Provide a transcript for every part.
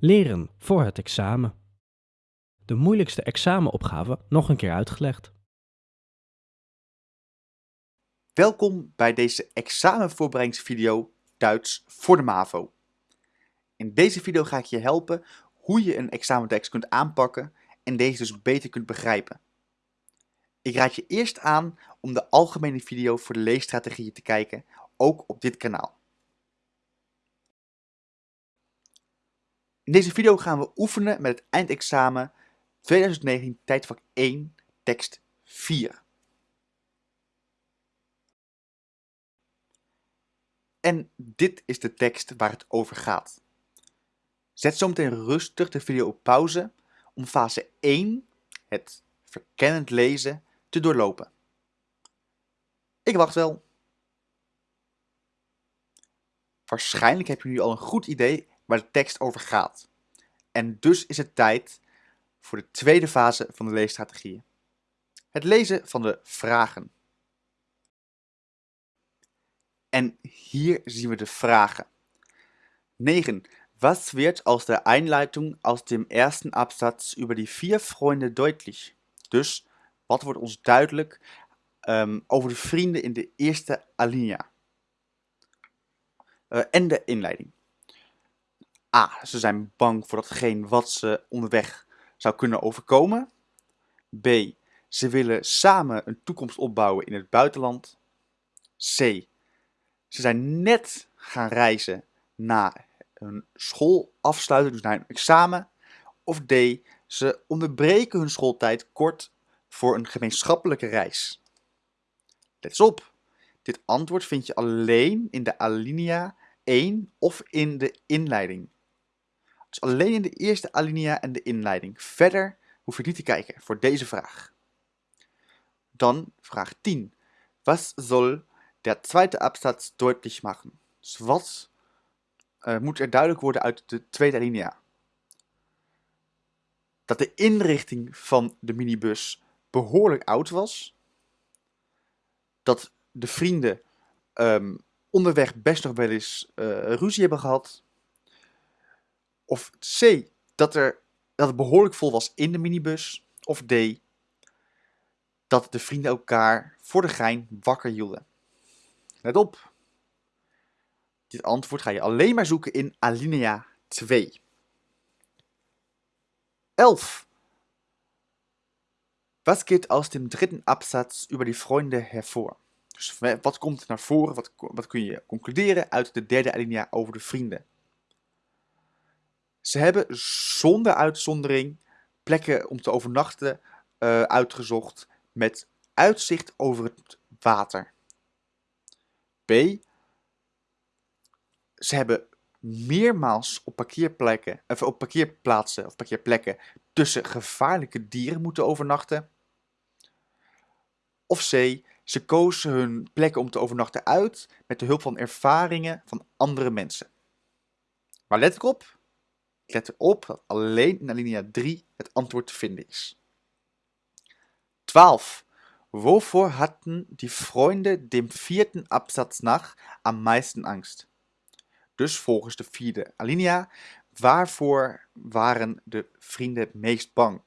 Leren voor het examen. De moeilijkste examenopgave nog een keer uitgelegd. Welkom bij deze examenvoorbereidingsvideo Duits voor de MAVO. In deze video ga ik je helpen hoe je een examentekst kunt aanpakken en deze dus beter kunt begrijpen. Ik raad je eerst aan om de algemene video voor de leesstrategieën te kijken, ook op dit kanaal. In deze video gaan we oefenen met het eindexamen 2019 tijdvak 1 tekst 4. En dit is de tekst waar het over gaat. Zet zometeen rustig de video op pauze om fase 1, het verkennend lezen, te doorlopen. Ik wacht wel. Waarschijnlijk heb je nu al een goed idee waar de tekst over gaat. En dus is het tijd voor de tweede fase van de leesstrategieën. Het lezen van de vragen. En hier zien we de vragen. 9. Was wird aus der Einleitung aus dem ersten Absatz über die vier Freunde deutlich? Dus, wat wordt ons duidelijk um, over de vrienden in de eerste alinea? Uh, en de inleiding. A. Ze zijn bang voor datgene wat ze onderweg zou kunnen overkomen. B. Ze willen samen een toekomst opbouwen in het buitenland. C. Ze zijn net gaan reizen na hun schoolafsluiting, dus naar een examen. Of D. Ze onderbreken hun schooltijd kort voor een gemeenschappelijke reis. Let op, dit antwoord vind je alleen in de alinea 1 of in de inleiding. Dus alleen in de eerste alinea en de inleiding. Verder hoef je niet te kijken voor deze vraag. Dan vraag 10. Was soll der zweite Absatz deutlich machen? Dus wat uh, moet er duidelijk worden uit de tweede alinea? Dat de inrichting van de minibus behoorlijk oud was. Dat de vrienden um, onderweg best nog wel eens uh, ruzie hebben gehad. Of C, dat, er, dat het behoorlijk vol was in de minibus. Of D, dat de vrienden elkaar voor de gein wakker hielden. Let op. Dit antwoord ga je alleen maar zoeken in alinea 2. 11. Was geht aus dem dritten Absatz über die Freunde hervor? Dus wat komt naar voren, wat, wat kun je concluderen uit de derde alinea over de vrienden? Ze hebben zonder uitzondering plekken om te overnachten uh, uitgezocht met uitzicht over het water. B. Ze hebben meermaals op parkeerplekken, of op parkeerplaatsen of parkeerplekken tussen gevaarlijke dieren moeten overnachten. Of C. Ze kozen hun plekken om te overnachten uit met de hulp van ervaringen van andere mensen. Maar let erop, let erop dat alleen in alinea 3 het antwoord te vinden is. 12. Wovor hatten die Freunde dem vierten Absatz nach am meisten Angst? Dus volgens de vierde alinea, waarvoor waren de vrienden het meest bang?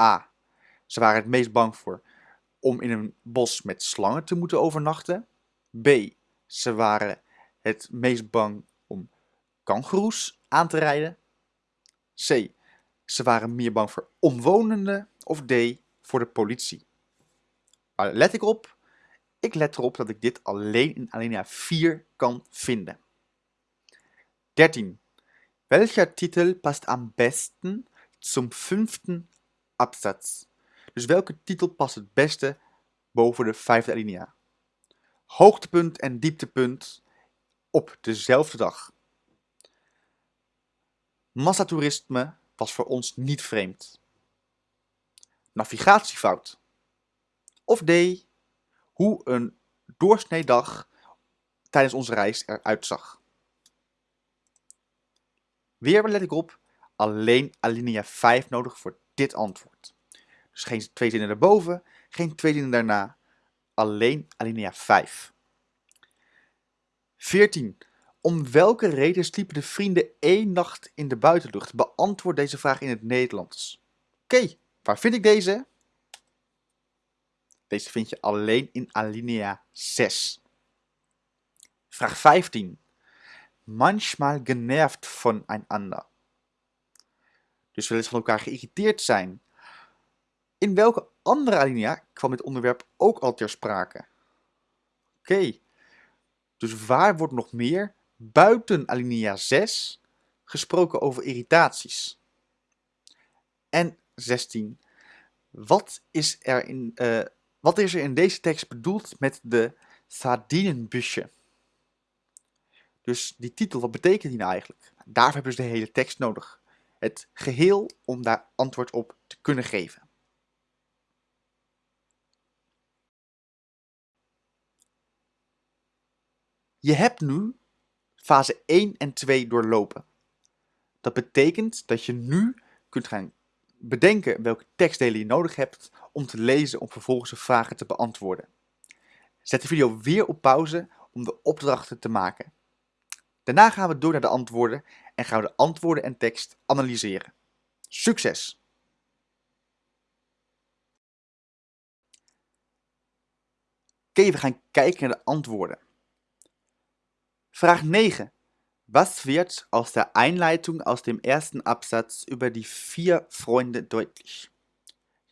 A. Ze waren het meest bang voor om in een bos met slangen te moeten overnachten. B. Ze waren het meest bang kangoeroes aan te rijden. C. Ze waren meer bang voor omwonenden. Of D. Voor de politie. Let ik op? Ik let erop dat ik dit alleen in alinea 4 kan vinden. 13. Welcher Titel past am besten zum fünften Absatz? Dus welke titel past het beste boven de vijfde alinea? Hoogtepunt en dieptepunt op dezelfde dag. Massatoerisme was voor ons niet vreemd. Navigatiefout. Of D. Hoe een doorsneedag tijdens onze reis eruit zag. Weer let ik op, alleen alinea 5 nodig voor dit antwoord. Dus geen twee zinnen erboven, geen twee zinnen daarna, alleen alinea 5. 14. Om welke reden sliepen de vrienden één nacht in de buitenlucht? Beantwoord deze vraag in het Nederlands. Oké, waar vind ik deze? Deze vind je alleen in alinea 6. Vraag 15. Manchmal genervt voneinander. Dus wel eens van elkaar geïrriteerd zijn. In welke andere alinea kwam dit onderwerp ook al ter sprake? Oké, dus waar wordt nog meer buiten alinea 6 gesproken over irritaties? En 16. Wat is er in, uh, wat is er in deze tekst bedoeld met de sardinenbusje? Dus die titel, wat betekent die nou eigenlijk? Daarvoor hebben ze de hele tekst nodig. Het geheel om daar antwoord op te kunnen geven. Je hebt nu fase 1 en 2 doorlopen. Dat betekent dat je nu kunt gaan bedenken welke tekstdelen je nodig hebt om te lezen om vervolgens de vragen te beantwoorden. Zet de video weer op pauze om de opdrachten te maken. Daarna gaan we door naar de antwoorden en gaan we de antwoorden en tekst analyseren. Succes! Oké, we gaan kijken naar de antwoorden. Vraag 9. Was wird aus der Einleitung aus dem ersten Absatz über die vier Freunde deutlich?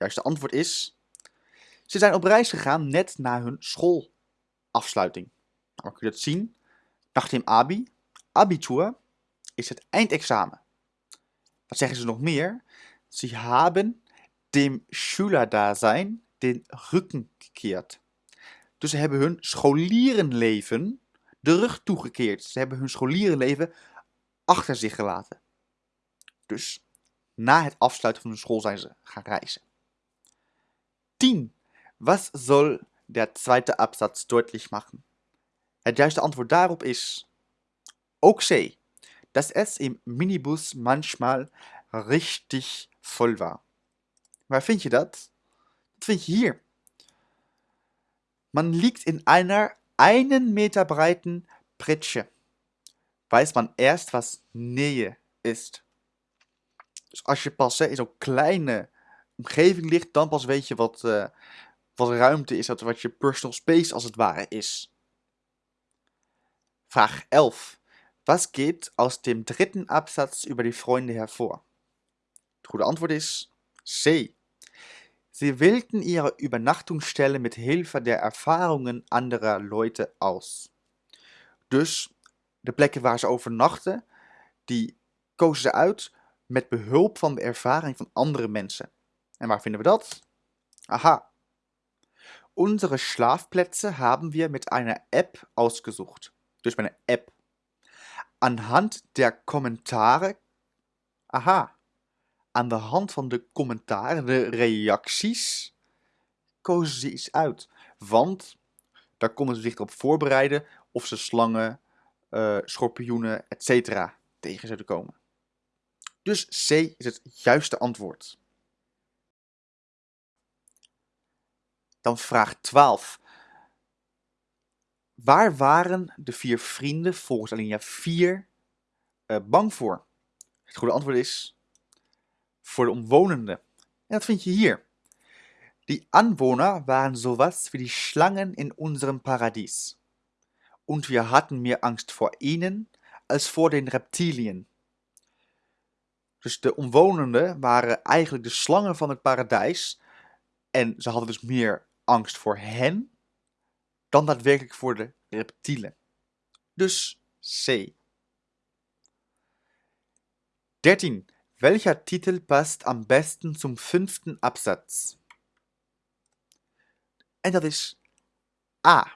Juiste antwoord is, ze zijn op reis gegaan net na hun schoolafsluiting. Nou, kun je dat zien? Nach dem Abi, Abitur, is het eindexamen. Wat zeggen ze nog meer? Ze hebben dem Schülerdasein den Rücken gekehrt. Dus ze hebben hun scholierenleven de rug toegekeerd. Ze hebben hun scholierenleven achter zich gelaten. Dus na het afsluiten van hun school zijn ze gaan reizen. 10. Was soll der zweite Absatz deutlich machen? Het juiste antwoord daarop is ook C. dass es im Minibus manchmal richtig voll war. Waar vind je dat? Dat vind je hier. Man liegt in einer einen Meter breiten Pritsche. Weiß man erst, was Nähe ist. Dus als je pas in zo'n kleine omgeving ligt, dan pas weet je wat, uh, wat ruimte is, wat je personal space als het ware is. Vraag 11. Was geht aus dem dritten Absatz über die Freunde hervor? Het goede antwoord is C. Sie wählten ihre Übernachtungsstelle mit Hilfe der Erfahrungen anderer Leute aus. Dus de plekken waar ze overnachten, die kozen ze uit met behulp van de ervaring van andere mensen. En waar vinden we dat? Aha. Unsere Schlafplätze haben wir mit einer App ausgesucht. Met een App. Anhand der Kommentare. Aha. Aan de hand van de commentaren, de reacties, kozen ze iets uit. Want daar konden ze zich op voorbereiden of ze slangen, uh, schorpioenen, etc. tegen zouden komen. Dus C is het juiste antwoord. Dan vraag 12. Waar waren de vier vrienden volgens alinea 4 uh, bang voor? Het goede antwoord is voor de omwonenden. En dat vind je hier. Die Anwohner waren sowas wie die Schlangen in unserem Paradies. Und wir hatten mehr Angst vor ihnen als voor den Reptilien. Dus de omwonenden waren eigenlijk de slangen van het paradijs. En ze hadden dus meer angst voor hen dan daadwerkelijk voor de reptielen. Dus C. 13. Welcher Titel passt am besten zum fünften Absatz? En dat is A.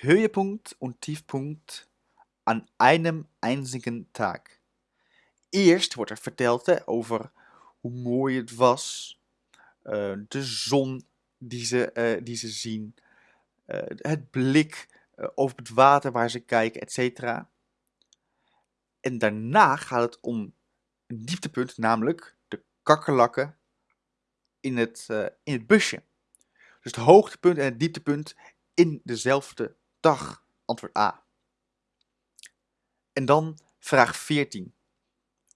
Höhepunkt und Tiefpunkt an einem einzigen Tag. Eerst wordt er verteld over hoe mooi het was, uh, de zon die ze, uh, die ze zien, uh, het blik over het water waar ze kijken, etc. En daarna gaat het om dieptepunt, namelijk de kakkerlakken in het, uh, in het busje. Dus het hoogtepunt en het dieptepunt in dezelfde dag. Antwoord A. En dan vraag 14.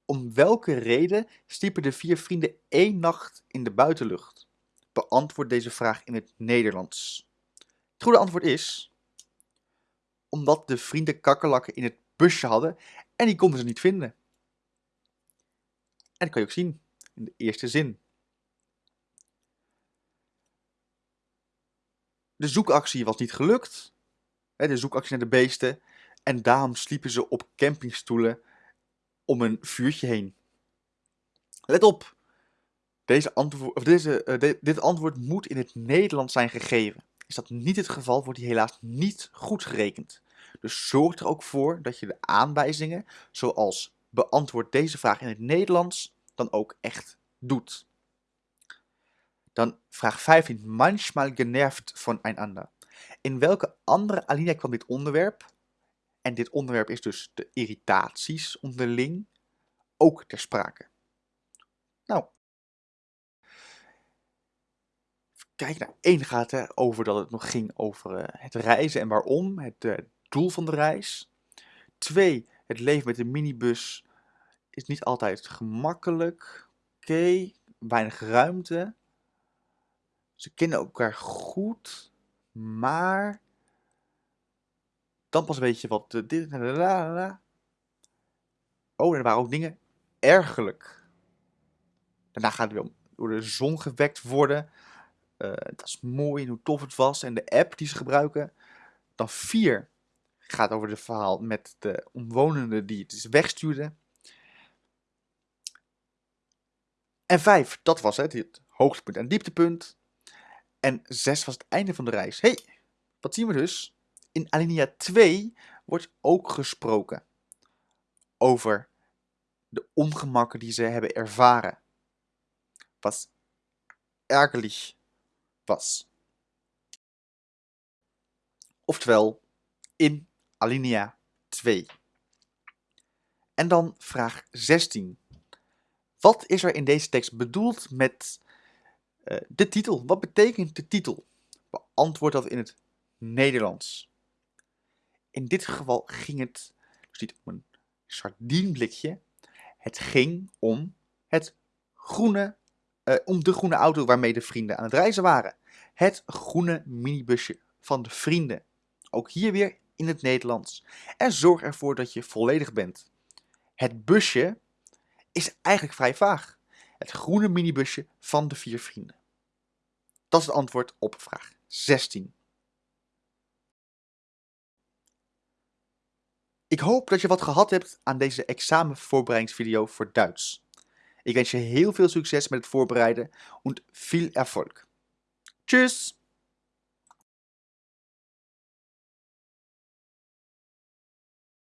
Om welke reden sliepen de vier vrienden één nacht in de buitenlucht? Beantwoord deze vraag in het Nederlands. Het goede antwoord is... Omdat de vrienden kakkerlakken in het busje hadden en die konden ze niet vinden. En dat kan je ook zien in de eerste zin. De zoekactie was niet gelukt. De zoekactie naar de beesten. En daarom sliepen ze op campingstoelen om een vuurtje heen. Let op. Deze of deze, uh, dit antwoord moet in het Nederlands zijn gegeven. Is dat niet het geval, wordt die helaas niet goed gerekend. Dus zorg er ook voor dat je de aanwijzingen, zoals beantwoord deze vraag in het Nederlands, dan ook echt doet. Dan vraag 15. Manchmal genervt voneinander. In welke andere alinea kwam dit onderwerp? En dit onderwerp is dus de irritaties onderling ook ter sprake. Nou, kijk naar één gaat het over dat het nog ging over uh, het reizen en waarom, het uh, doel van de reis. Twee, het leven met de minibus is niet altijd gemakkelijk. Oké, weinig ruimte. Ze kennen elkaar goed, maar dan pas weet je wat. Dit, Oh, er waren ook dingen ergerlijk. Daarna gaat het weer om door de zon gewekt worden. Uh, dat is mooi en hoe tof het was. En de app die ze gebruiken. Dan vier gaat over het verhaal met de omwonenden die het dus wegstuurden. En vijf, dat was het, het hoogtepunt en dieptepunt. En zes was het einde van de reis. hey, wat zien we dus? In alinea 2 wordt ook gesproken over de ongemakken die ze hebben ervaren. Was ärgerlich was. Oftewel, in alinea 2. En dan vraag 16. Wat is er in deze tekst bedoeld met uh, de titel? Wat betekent de titel? Beantwoord dat in het Nederlands. In dit geval ging het dus niet om een sardienblikje. Het ging om het groene, uh, om de groene auto waarmee de vrienden aan het reizen waren. Het groene minibusje van de vrienden. Ook hier weer in het Nederlands. En zorg ervoor dat je volledig bent. Het busje is eigenlijk vrij vaag. Het groene minibusje van de vier vrienden. Dat is het antwoord op vraag 16. Ik hoop dat je wat gehad hebt aan deze examenvoorbereidingsvideo voor Duits. Ik wens je heel veel succes met het voorbereiden en veel Erfolg. Tschüss!